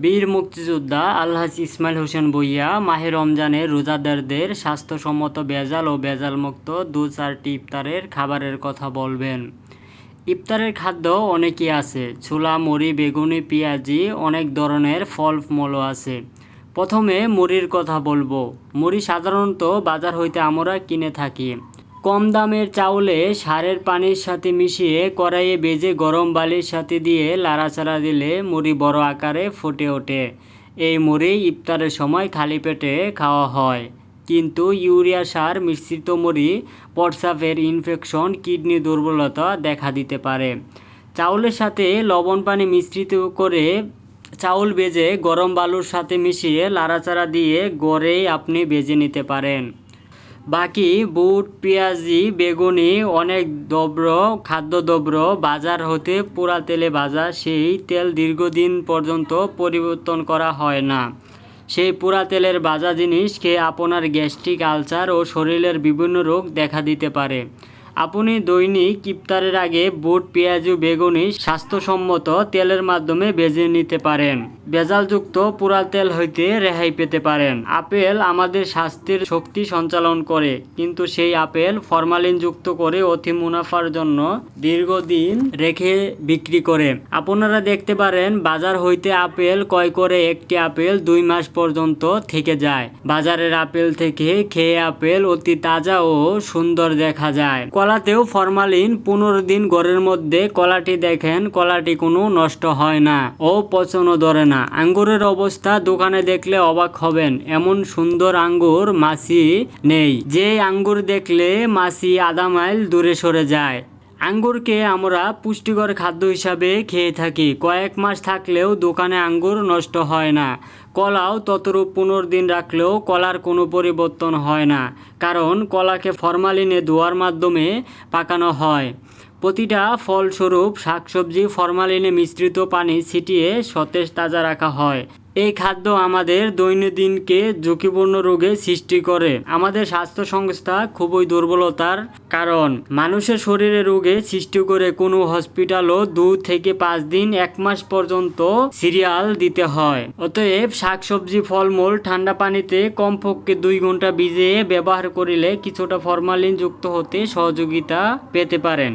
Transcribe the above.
বীর মুক্তিযোদ্ধা আলহাজ ইসমাইল হোসেন বইয়া মাহে রমজানে রোজাদারদের স্বাস্থ্যসম্মত ভেজাল ও ভেজালমুক্ত দু চারটি ইফতারের খাবারের কথা বলবেন। ইফতারের খাদ্য অনেকই আছে। ছোলা, মুড়ি, বেগুনি, পেঁয়াজি অনেক ধরনের ফলমূলও আছে। প্রথমে মুড়ির কথা বলব। মুড়ি সাধারণত বাজার হইতে আমরা কিনে থাকি। কম দামের চাউলে সারের পানির সাথে মিশিয়ে কড়াইয়ে বেজে গরম বালির সাথে দিয়ে লাড়াচাড়া দিলে মুড়ি বড় আকারে ফুটে ওঠে। এই মুড়ি ইফতারের সময় খালি পেটে খাওয়া হয়। কিন্তু ইউরিয়া সার, মিশ্রিত মুড়ি প্রস্রাবের ইনফেকশন, কিডনি দুর্বলতা দেখা দিতে পারে। চাউলের সাথে লবণ পানি মিশ্রিত করে চাউল বেজে গরম বালুর সাথে মিশিয়ে লাড়াচাড়া দিয়ে গড়েই আপনি বেজে নিতে পারেন। বাকি বুট, পেঁয়াজি, বেগুনি, অনেক দ্রব্য খাদ্যদ্রব্য বাজার হতে পোড়া তেলে ভাজা, সেই তেল দীর্ঘদিন পর্যন্ত পরিবর্তন করা হয় না। সেই পোড়া তেলের ভাজা জিনিস খেয়ে আপনার গ্যাস্ট্রিক আলসার ও শরীরের বিভিন্ন রোগ দেখা দিতে পারে। আপনি দৈনিক ইফতারের আগে বুট, পেঁয়াজ, বেগুনি স্বাস্থ্যসম্মত তেলের মাধ্যমে ভেজে নিতে পারেন। ভেজালযুক্ত পোড়া তেল হইতে রেহাই পেতে পারেন। আপেল আমাদের স্বাস্থ্যের শক্তি সঞ্চালন করে, কিন্তু সেই আপেল ফরমালিন যুক্ত করে অতি মুনাফার জন্য দীর্ঘদিন রেখে বিক্রি করে। আপনারা দেখতে পারেন, বাজার হইতে আপেল ক্রয় করে একটি আপেল দুই মাস পর্যন্ত থেকে যায়। বাজারের আপেল থেকে খেয়ে আপেল অতি তাজা ও সুন্দর দেখা যায়। কলাতেও ফরমালিন পনেরো দিন ঘরের মধ্যে কলাটি দেখেন, কলাটি কোনো নষ্ট হয় না ও পচনও ধরে না। আঙ্গুরের অবস্থা দোকানে দেখলে অবাক হবেন, এমন সুন্দর আঙ্গুর মাছি নেই। যে আঙ্গুর দেখলে মাছি আধা মাইল দূরে সরে যায়। আঙ্গুরকে আমরা পুষ্টিকর খাদ্য হিসাবে খেয়ে থাকি। কয়েক মাস থাকলেও দোকানে আঙ্গুর নষ্ট হয় না। কলাও ততরূপ পনেরো দিন রাখলেও কলার কোনো পরিবর্তন হয় না, কারণ কলাকে ফরমালিনে ধোয়ার মাধ্যমে পাকানো হয়। প্রতিটা ফলস্বরূপ শাকসবজি ফরমালিনে মিশ্রিত পানি ছিটিয়ে সতেজ তাজা রাখা হয়। এই খাদ্য আমাদের দৈনন্দিনকে ঝুঁকিপূর্ণ রোগে সৃষ্টি করে। আমাদের স্বাস্থ্য সংস্থা খুবই দুর্বলতার কারণ। মানুষের শরীরে রোগে সৃষ্টি করে কোনো হসপিটালও দু থেকে পাঁচ দিন, এক মাস পর্যন্ত সিরিয়াল দিতে হয়। অতএব শাকসবজি, ফলমূল ঠান্ডা পানিতে কমপক্ষে দুই ঘণ্টা ভিজিয়ে ব্যবহার করিলে কিছুটা ফরমালিন যুক্ত হতে সহযোগিতা পেতে পারেন।